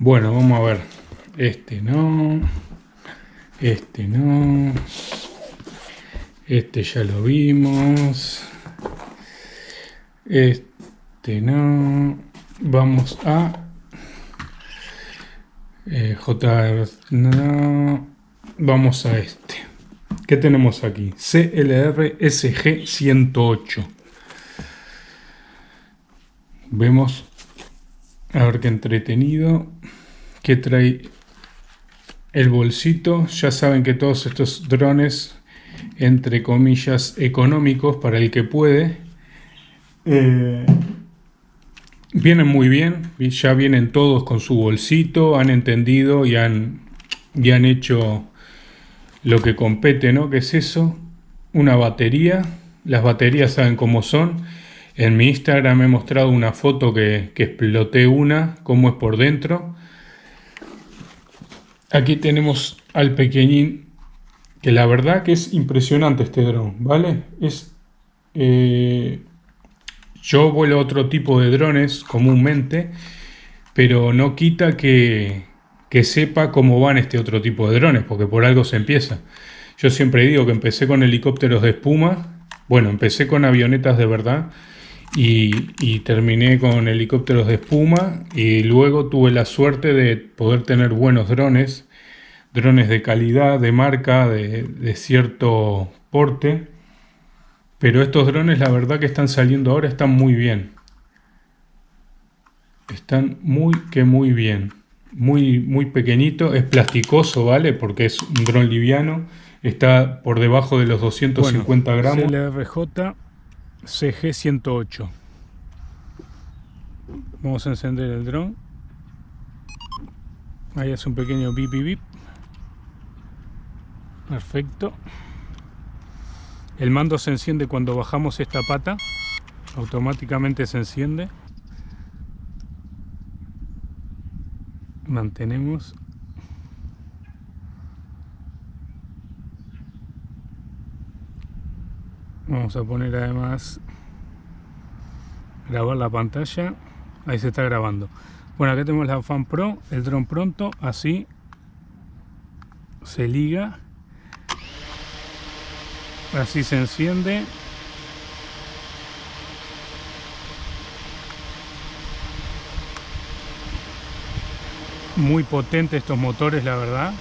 Bueno, vamos a ver. Este no. Este no. Este ya lo vimos. Este no. Vamos a... Eh, JR... No. Vamos a este. ¿Qué tenemos aquí? CLR SG 108. Vemos a ver qué entretenido. Que trae el bolsito. Ya saben que todos estos drones, entre comillas, económicos para el que puede, eh, vienen muy bien. Ya vienen todos con su bolsito, han entendido y han, y han hecho lo que compete, ¿no? ¿Qué es eso? Una batería. Las baterías saben cómo son en mi Instagram he mostrado una foto que, exploté una, cómo es por dentro. Aquí tenemos al pequeñín, que la verdad que es impresionante este dron, ¿vale? Es, eh, yo vuelo otro tipo de drones comúnmente, pero no quita que, que sepa cómo van este otro tipo de drones, porque por algo se empieza. Yo siempre digo que empecé con helicópteros de espuma, bueno, empecé con avionetas de verdad, y, terminé con helicópteros de espuma y luego tuve la suerte de poder tener buenos drones, drones de calidad, de marca, de, cierto porte, pero estos drones la verdad que están saliendo ahora están muy bien. Están muy que muy bien. Muy, muy pequeñito, es plasticoso, ¿vale? Porque es un dron liviano. Está por debajo de los 250 gramos. CLRJ CG108. Vamos a encender el dron. Ahí hace un pequeño bip bip bip. Perfecto. El mando se enciende cuando bajamos esta pata. Automáticamente se enciende. Mantenemos vamos a poner además grabar la pantalla. Ahí se está grabando. Bueno acá tenemos la fan pro el dron pronto así se liga. Así se enciende. Muy potente estos motores la verdad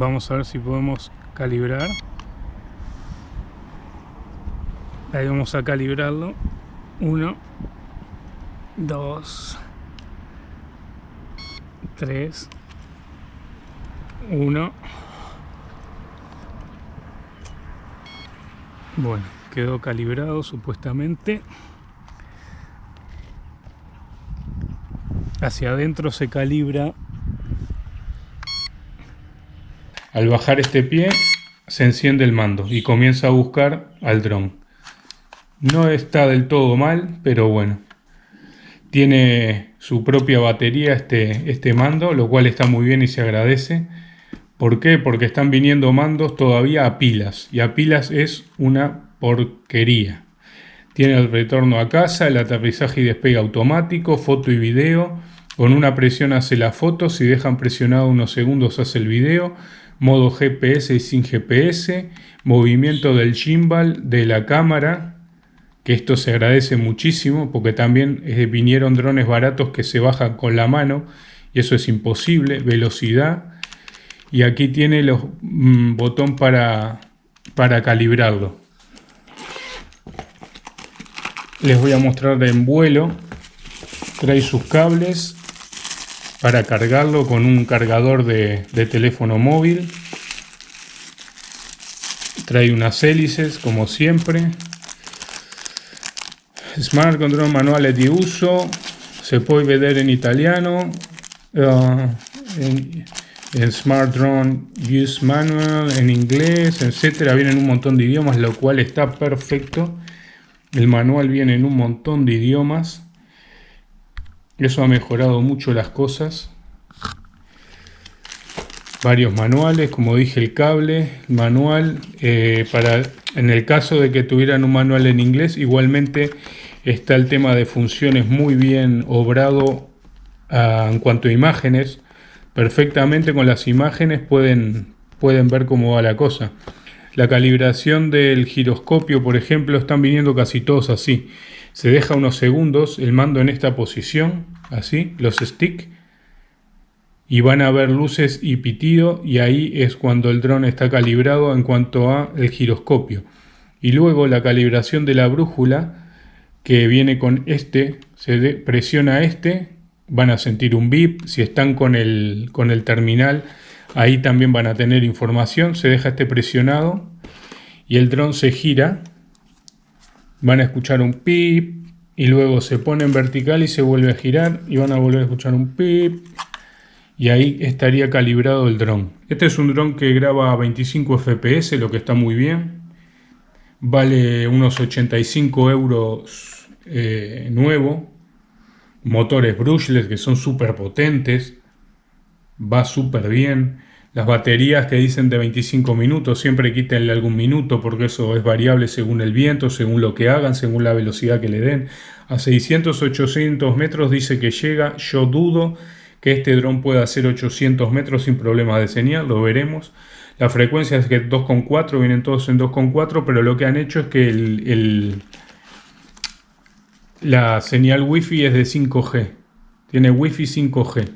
Vamos a ver si podemos calibrar. Ahí vamos a calibrarlo. Uno, dos, tres, uno. Bueno, quedó calibrado supuestamente. Hacia adentro se calibra al bajar este pie se enciende el mando y comienza a buscar al dron. No está del todo mal, pero bueno. Tiene su propia batería este, este mando, lo cual está muy bien y se agradece. ¿Por qué? Porque están viniendo mandos todavía a pilas. Y a pilas es una porquería. Tiene el retorno a casa, el aterrizaje y despegue automático, foto y video. Con una presión hace la foto, si dejan presionado unos segundos hace el video modo GPS y sin GPS, movimiento del gimbal de la cámara, que esto se agradece muchísimo porque también eh, vinieron drones baratos que se bajan con la mano y eso es imposible, velocidad. Y aquí tiene el mm, botón para, para calibrarlo. Les voy a mostrar en vuelo, trae sus cables para cargarlo con un cargador de, teléfono móvil. Trae unas hélices como siempre. Smart Control Manuales de uso. Se puede ver en italiano. Uh, en, Smart Drone Use Manual, en inglés, etcétera. Vienen un montón de idiomas, lo cual está perfecto. El manual viene en un montón de idiomas. Eso ha mejorado mucho las cosas. varios manuales, como dije el cable, manual, eh, para en el caso de que tuvieran un manual en inglés, igualmente está el tema de funciones muy bien obrado ah, en cuanto a imágenes, perfectamente con las imágenes pueden, pueden ver cómo va la cosa. La calibración del giroscopio, por ejemplo, están viniendo casi todos así. Se deja unos segundos el mando en esta posición, así, los sticks, y van a ver luces y pitido y ahí es cuando el dron está calibrado en cuanto a el giroscopio. Y luego la calibración de la brújula que viene con este, se presiona este, van a sentir un bip, si están con el, con el terminal ahí también van a tener información, se deja este presionado y el dron se gira, van a escuchar un pip y luego se pone en vertical y se vuelve a girar y van a volver a escuchar un pip y ahí estaría calibrado el dron. Este es un dron que graba a 25 fps, lo que está muy bien. Vale unos 85 euros eh, nuevo. Motores brushless que son súper potentes. Va súper bien. Las baterías que dicen de 25 minutos, siempre quítenle algún minuto porque eso es variable según el viento, según lo que hagan, según la velocidad que le den. A 600-800 metros dice que llega, yo dudo que este dron pueda hacer 800 metros sin problemas de señal, lo veremos. La frecuencia es que 2.4, vienen todos en 2.4, pero lo que han hecho es que el, la señal wifi es de 5G. Tiene wifi 5G.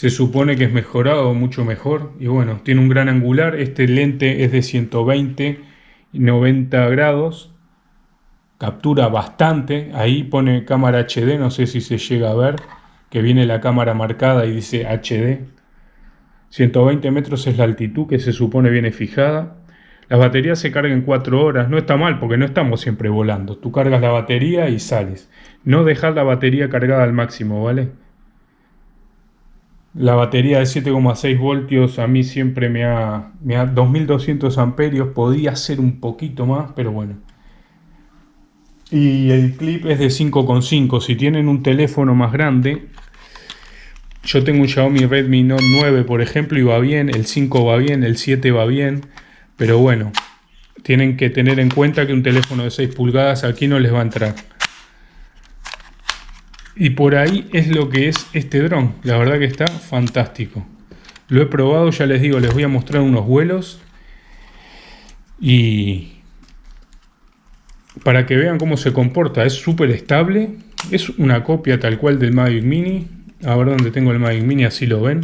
Se supone que es mejorado, mucho mejor. Y bueno, tiene un gran angular. Este lente es de 120 90 grados. Captura bastante. Ahí pone cámara HD, no sé si se llega a ver que viene la cámara marcada y dice HD. 120 metros es la altitud que se supone viene fijada. Las baterías se cargan en 4 horas. No está mal porque no estamos siempre volando. Tú cargas la batería y sales. No dejar la batería cargada al máximo, ¿vale? La batería de 7,6 voltios a mí siempre me ha, me ha 2200 amperios. Podía ser un poquito más, pero bueno. Y el clip es de 5,5. Si tienen un teléfono más grande, yo tengo un Xiaomi Redmi Note 9, por ejemplo, y va bien, el 5 va bien, el 7 va bien, pero bueno, tienen que tener en cuenta que un teléfono de 6 pulgadas aquí no les va a entrar. Y por ahí es lo que es este dron, la verdad que está fantástico. Lo he probado, ya les digo, les voy a mostrar unos vuelos. Y para que vean cómo se comporta, es súper estable, es una copia tal cual del Mavic Mini, a ver dónde tengo el Mavic Mini, así lo ven,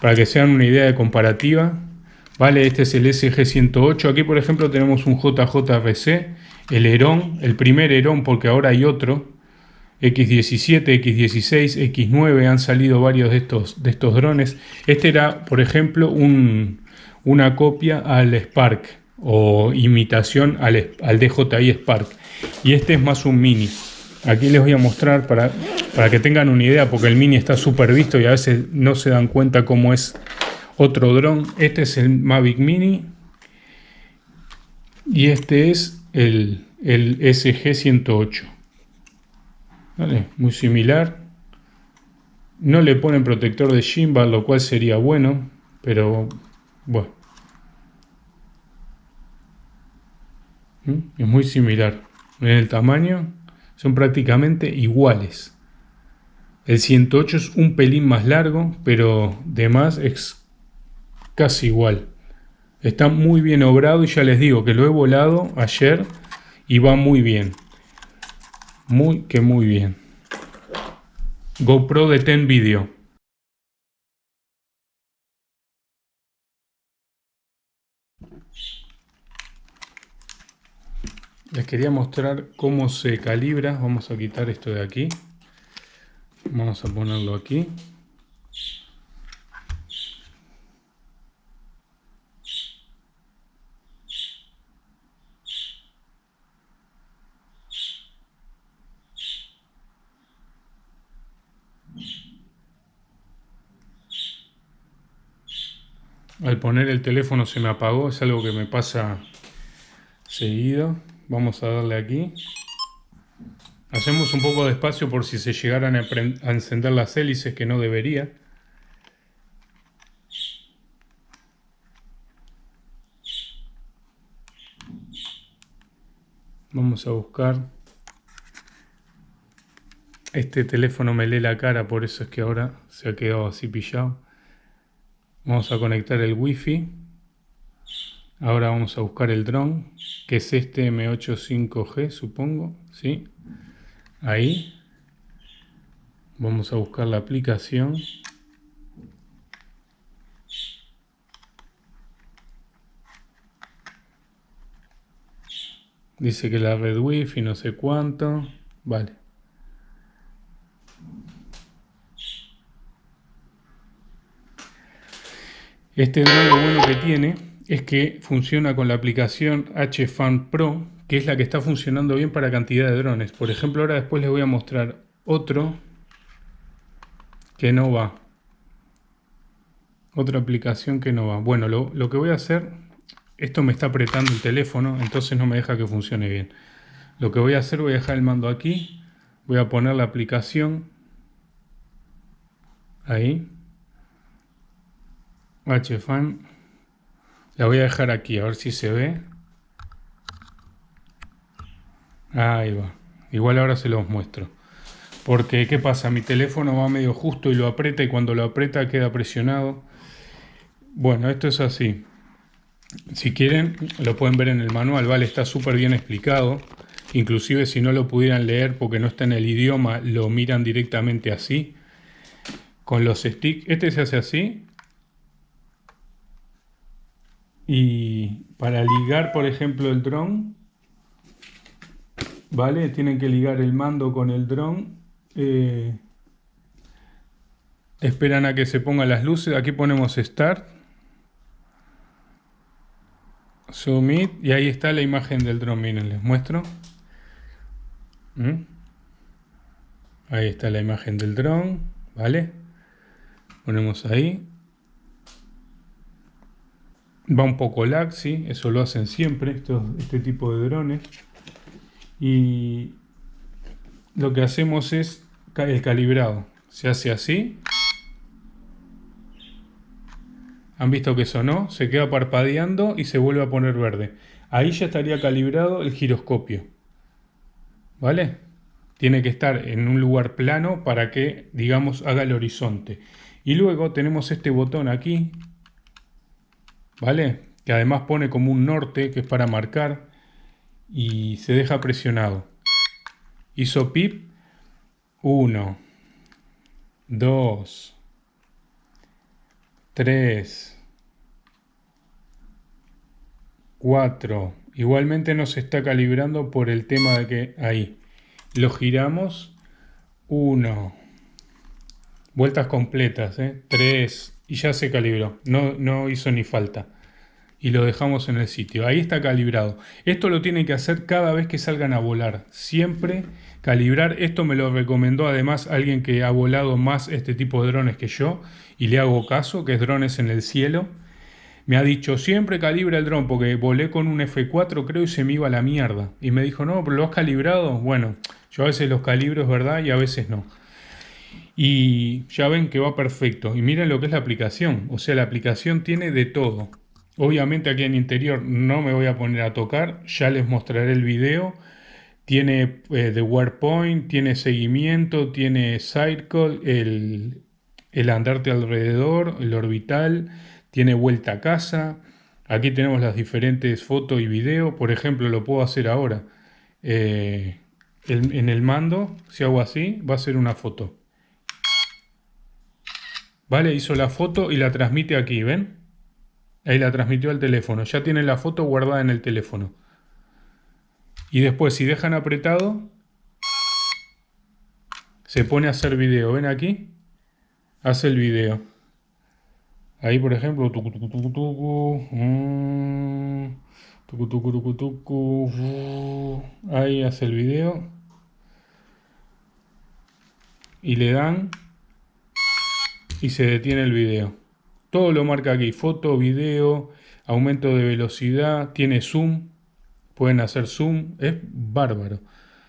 para que sean una idea de comparativa. Vale, este es el SG108, aquí por ejemplo tenemos un JJRC, el Herón, el primer Herón porque ahora hay otro, X17, X16, X9, han salido varios de estos, de estos drones. Este era, por ejemplo, una copia al Spark o imitación al, DJI Spark. Y este es más un mini. Aquí les voy a mostrar para, para que tengan una idea, porque el Mini está súper visto y a veces no se dan cuenta cómo es otro dron. Este es el Mavic Mini y este es el, el SG-108. Muy similar. No le ponen protector de gimbal, lo cual sería bueno, pero bueno. ¿Mm? Es muy similar. En el tamaño son prácticamente iguales. El 108 es un pelín más largo, pero de más es casi igual. Está muy bien obrado y ya les digo que lo he volado ayer y va muy bien. Muy que muy bien. GoPro de 10 Video. Les quería mostrar cómo se calibra. Vamos a quitar esto de aquí. Vamos a ponerlo aquí. Al poner el teléfono se me apagó, es algo que me pasa seguido. Vamos a darle aquí. Hacemos un poco de espacio por si se llegaran a, encender las hélices que no debería. Vamos a buscar. Este teléfono me lee la cara, por eso es que ahora se ha quedado así pillado. Vamos a conectar el wifi. Ahora vamos a buscar el dron, que es este M85G, supongo. ¿Sí? Ahí. Vamos a buscar la aplicación. Dice que la red wifi no sé cuánto. Vale. Este drone lo bueno que tiene es que funciona con la aplicación HFan Pro, que es la que está funcionando bien para cantidad de drones. Por ejemplo, ahora después les voy a mostrar otro que no va. Otra aplicación que no va. Bueno, lo, lo que voy a hacer esto me está apretando el teléfono, entonces no me deja que funcione bien. Lo que voy a hacer, voy a dejar el mando aquí. Voy a poner la aplicación. Ahí. HFan. La voy a dejar aquí, a ver si se ve. Ahí va. Igual ahora se los muestro. Porque, ¿qué pasa? Mi teléfono va medio justo y lo aprieta y cuando lo aprieta queda presionado. Bueno, esto es así. Si quieren, lo pueden ver en el manual, ¿vale? Está súper bien explicado. Inclusive si no lo pudieran leer porque no está en el idioma, lo miran directamente así. Con los sticks. Este se hace así. Y para ligar, por ejemplo, el dron, ¿vale? Tienen que ligar el mando con el dron. Eh, esperan a que se pongan las luces. Aquí ponemos Start. Zoom y ahí está la imagen del dron, miren, les muestro. ¿Mm? Ahí está la imagen del dron, ¿vale? Ponemos ahí. Va un poco lag, sí, eso lo hacen siempre, este tipo de drones. Y lo que hacemos es el calibrado. Se hace así. Han visto que sonó, se queda parpadeando y se vuelve a poner verde. Ahí ya estaría calibrado el giroscopio. ¿Vale? Tiene que estar en un lugar plano para que, digamos, haga el horizonte. Y luego tenemos este botón aquí, ¿vale? Que además pone como un norte, que es para marcar, y se deja presionado. Hizo pip, 1, 2, 3, 4. Igualmente nos está calibrando por el tema de que ahí. Lo giramos. 1. Vueltas completas. ¿eh? 3. Y ya se calibró. No, no hizo ni falta. Y lo dejamos en el sitio. Ahí está calibrado. Esto lo tienen que hacer cada vez que salgan a volar. Siempre calibrar. Esto me lo recomendó además alguien que ha volado más este tipo de drones que yo y le hago caso, que es drones en el cielo. Me ha dicho, siempre calibra el dron, porque volé con un F4 creo y se me iba a la mierda. Y me dijo, no, pero lo has calibrado. Bueno, yo a veces los calibro, es verdad, y a veces no. Y ya ven que va perfecto. Y miren lo que es la aplicación. O sea, la aplicación tiene de todo. Obviamente aquí en interior no me voy a poner a tocar. Ya les mostraré el video. Tiene eh, de WordPoint, tiene seguimiento, tiene Circle, el, el andarte alrededor, el orbital, tiene vuelta a casa. Aquí tenemos las diferentes fotos y video. Por ejemplo, lo puedo hacer ahora. Eh, en el mando, si hago así, va a ser una foto. Vale, hizo la foto y la transmite aquí, ¿ven? Ahí la transmitió al teléfono. Ya tiene la foto guardada en el teléfono. Y después, si dejan apretado, se pone a hacer video. ¿Ven aquí? hace el video. Ahí, por ejemplo, ahí hace el video. Y le dan y se detiene el video. Todo lo marca aquí, foto, video, aumento de velocidad, tiene zoom, pueden hacer zoom, es bárbaro.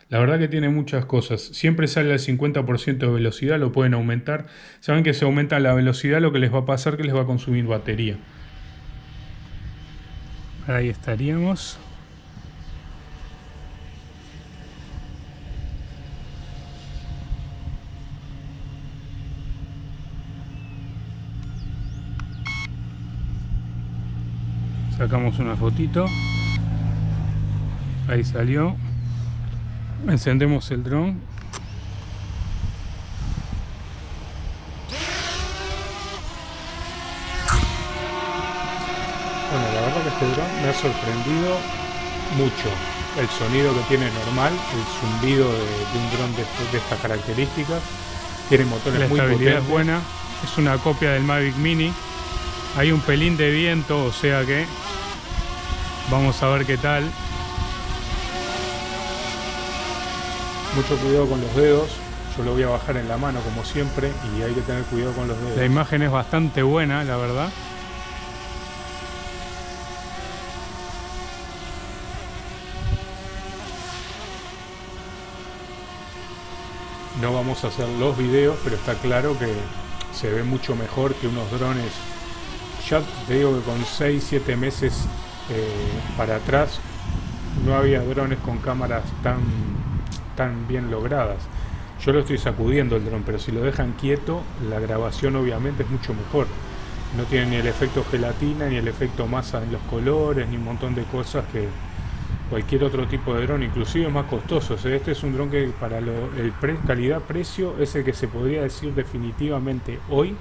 La verdad que tiene muchas cosas. Siempre sale al 50% de velocidad, lo pueden aumentar. Saben que si aumenta la velocidad lo que les va a pasar que les va a consumir batería. Ahí estaríamos. Sacamos una fotito. Ahí salió. Encendemos el dron. Bueno, la verdad que este dron me ha sorprendido mucho. El sonido que tiene normal, el zumbido de, un dron de, estas características. Tiene motores la muy estabilidad es buena. Es una copia del Mavic Mini. Hay un pelín de viento, o sea que vamos a ver qué tal. Mucho cuidado con los dedos. Yo lo voy a bajar en la mano como siempre y hay que tener cuidado con los dedos. La imagen es bastante buena, la verdad. No vamos a hacer los videos, pero está claro que se ve mucho mejor que unos drones. Ya te digo que con 6-7 meses para atrás no había drones con cámaras tan, tan bien logradas. Yo lo estoy sacudiendo el dron, pero si lo dejan quieto, la grabación obviamente es mucho mejor. No tiene ni el efecto gelatina, ni el efecto masa en los colores, ni un montón de cosas que, cualquier otro tipo de dron, inclusive más costoso. este es un dron que para lo, el calidad-precio es el que se podría decir definitivamente hoy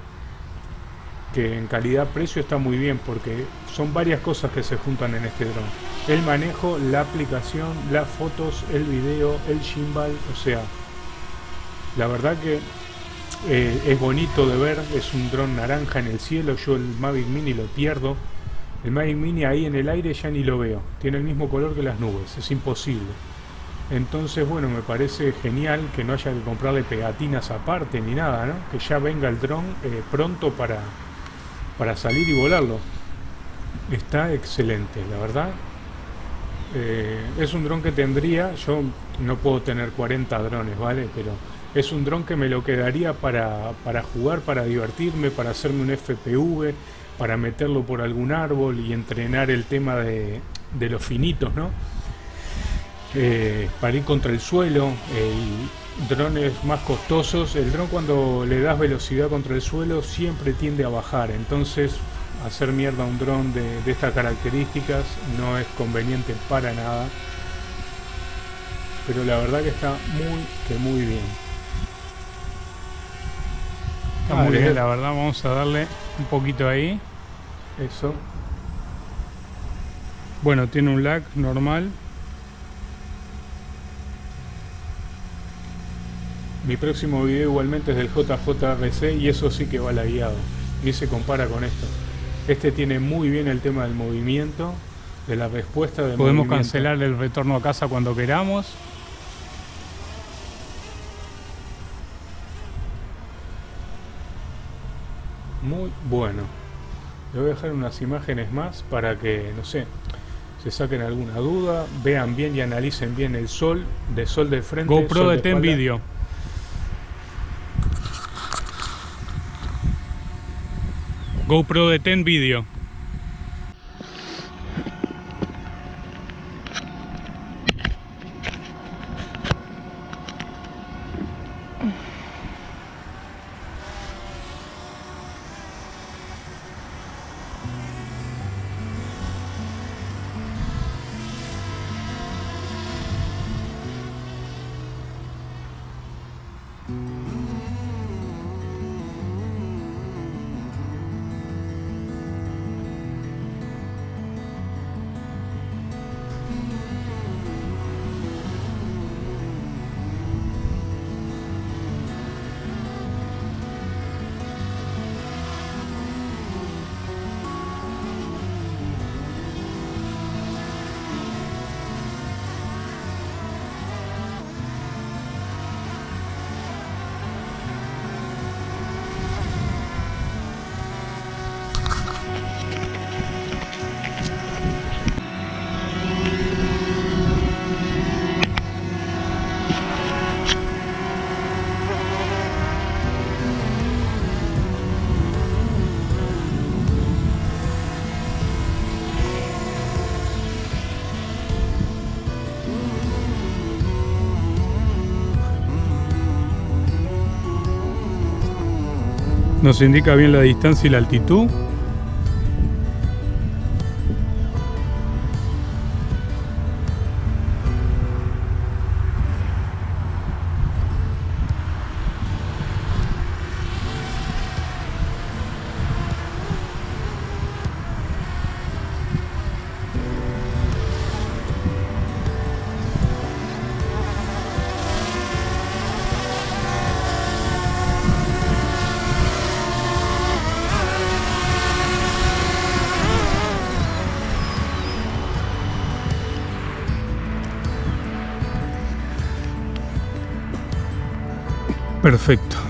que en calidad-precio está muy bien porque son varias cosas que se juntan en este dron. El manejo, la aplicación, las fotos, el video, el gimbal, o sea, la verdad que eh, es bonito de ver, es un dron naranja en el cielo, yo el Mavic Mini lo pierdo el Mavic Mini ahí en el aire ya ni lo veo. Tiene el mismo color que las nubes. Es imposible. Entonces, bueno, me parece genial que no haya que comprarle pegatinas aparte ni nada, ¿no? Que ya venga el dron eh, pronto para, para salir y volarlo. Está excelente, la verdad. Eh, es un dron que tendría, yo no puedo tener 40 drones, ¿vale? Pero es un dron que me lo quedaría para, para jugar, para divertirme, para hacerme un FPV, para meterlo por algún árbol y entrenar el tema de, los finitos, ¿no? Eh, para ir contra el suelo, drones más costosos, el dron cuando le das velocidad contra el suelo siempre tiende a bajar, entonces hacer mierda a un dron de, de estas características no es conveniente para nada, pero la verdad que está muy, que muy bien. Está muy bien, la verdad, vamos a darle un poquito ahí. Eso. Bueno, tiene un lag normal. Mi próximo video igualmente es del JJRC y eso sí que va guiado Y se compara con esto. Este tiene muy bien el tema del movimiento, de la respuesta de Podemos cancelar el retorno a casa cuando queramos. muy bueno. Le voy a dejar unas imágenes más para que, no sé, se saquen alguna duda, vean bien y analicen bien el sol, de sol de frente. GoPro de Ten Video. GoPro de Ten Video. Nos indica bien la distancia y la altitud. Perfecto.